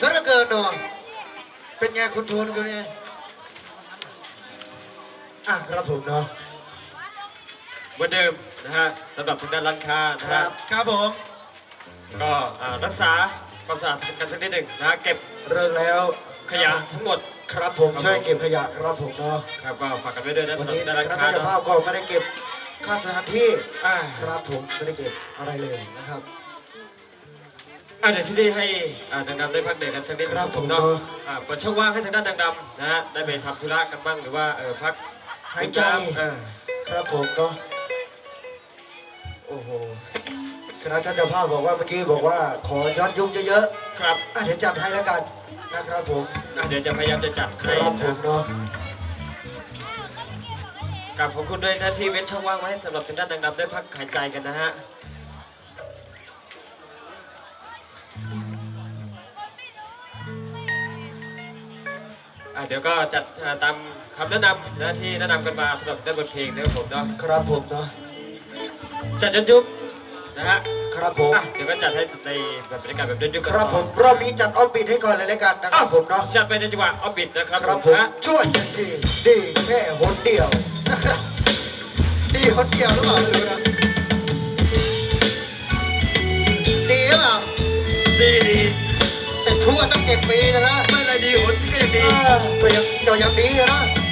ซะเหลือเกินเนาะเป็นไงคุณทูนคุณไงอะครับผมเนาะเหมือนเดิมนะฮะสำหรับทางด้านร้านค้านะครัฮะบครับผมก็อ่ารักษาความสะอาดกันสักนิดหนึ่งนะฮะเก็บเลิกแล้วขยะทั้งหมด ครับผมครับช่วยผมเก็บขยะครับผมเนาะครับก็ฝากกันไว้ด้วยนะวันสำหรับนี้ทางด้านคร้านณะค้าเจ้าเนาะภาพก็ไม่ได้เก็บค่าสถานที่อ่า ครับผมไม่ได้เก็บอะไรเลยนะครับ อะเดี๋ยวที่นี่ให้อ่าดังดำได้พักเด็กกันสักนิดครับผมเนาะผมอ่าเปิดช่องว่างให้ทางด้านดังดำนะฮะได้ไปทำธุระกันบ้างหรือว่าเออพักหายใจเออครับผมเนาะโอ้โหคณะเจ้าภาพบอกว่าเมื่อกี้บอกว่าขอย้อนยุคเยอะครับๆอะเดี๋ยวจัดให้แล้วกันนะครับผมอะเดี๋ยวจะพยายามจะจัดคให้รับผมนะเนาะกับขอบคุณด้วยนะที่เว้นช่องว่างไว้ให้สำหรับทางด้านดังดำได้พักหายใจกันนะฮะ อะเดี๋ยวก็จัดอ่าตามคำแนะนำนะที่แนะนำกันมาสำหรับด้านบทเพลงนะครับผมเนาะครับผมเนาะจัดย้อนยุคนะฮะครับผมอะเดี๋ยวก็จัดให้ในแบบบรรยากาศแบบย้อนยุคกันครับผมรอบนี้จัดออฟบิทให้ก่อนเลยแล้วกันนะคอ้ารัวบผมเนาะจัดไปในจังหวะออฟบิดนะครับครับผผมมฮะช่วยจันทีดีแค่หนเดียวนะครับดีหนเดียวหรือเปล่าไม่รู้นะดีหรือเปล่าดีดีแต่ ชั่วตั้งเจ็ดปีนะนะไม่อะไรดีหุ่นก็ยังดีเออก็ยังก็ยังดีอะนะ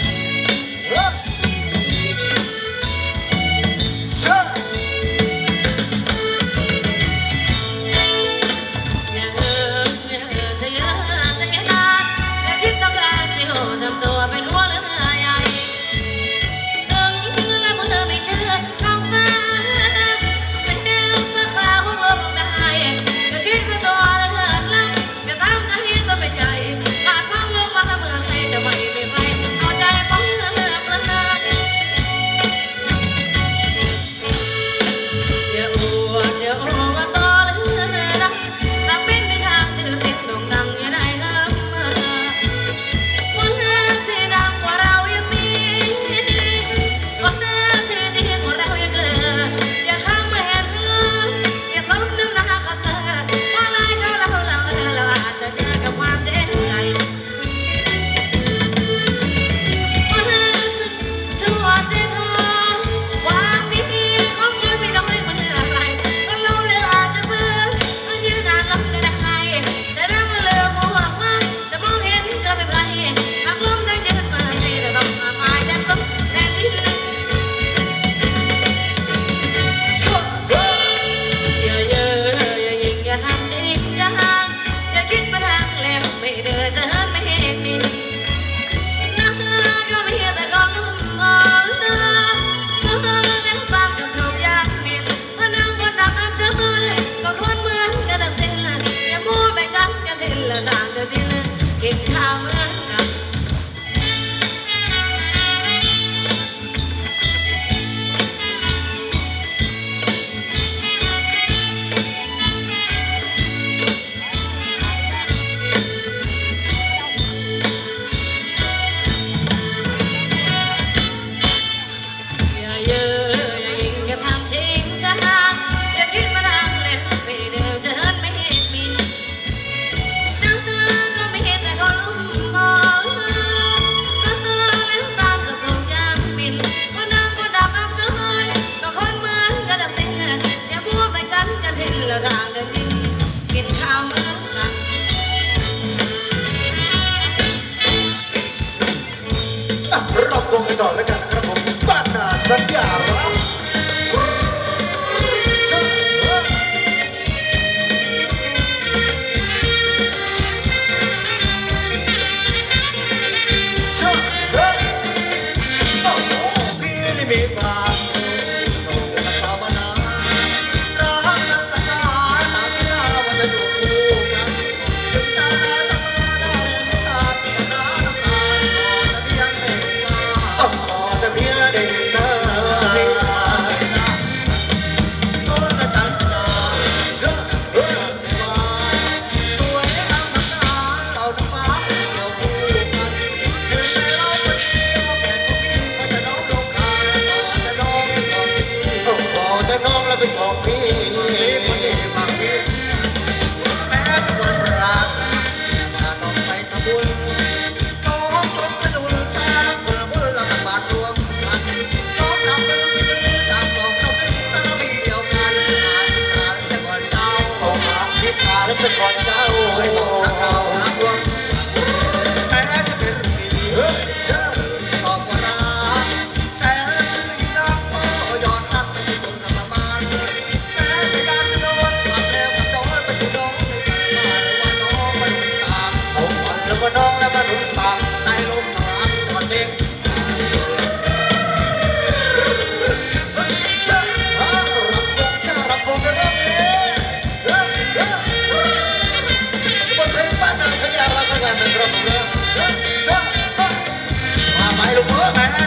man.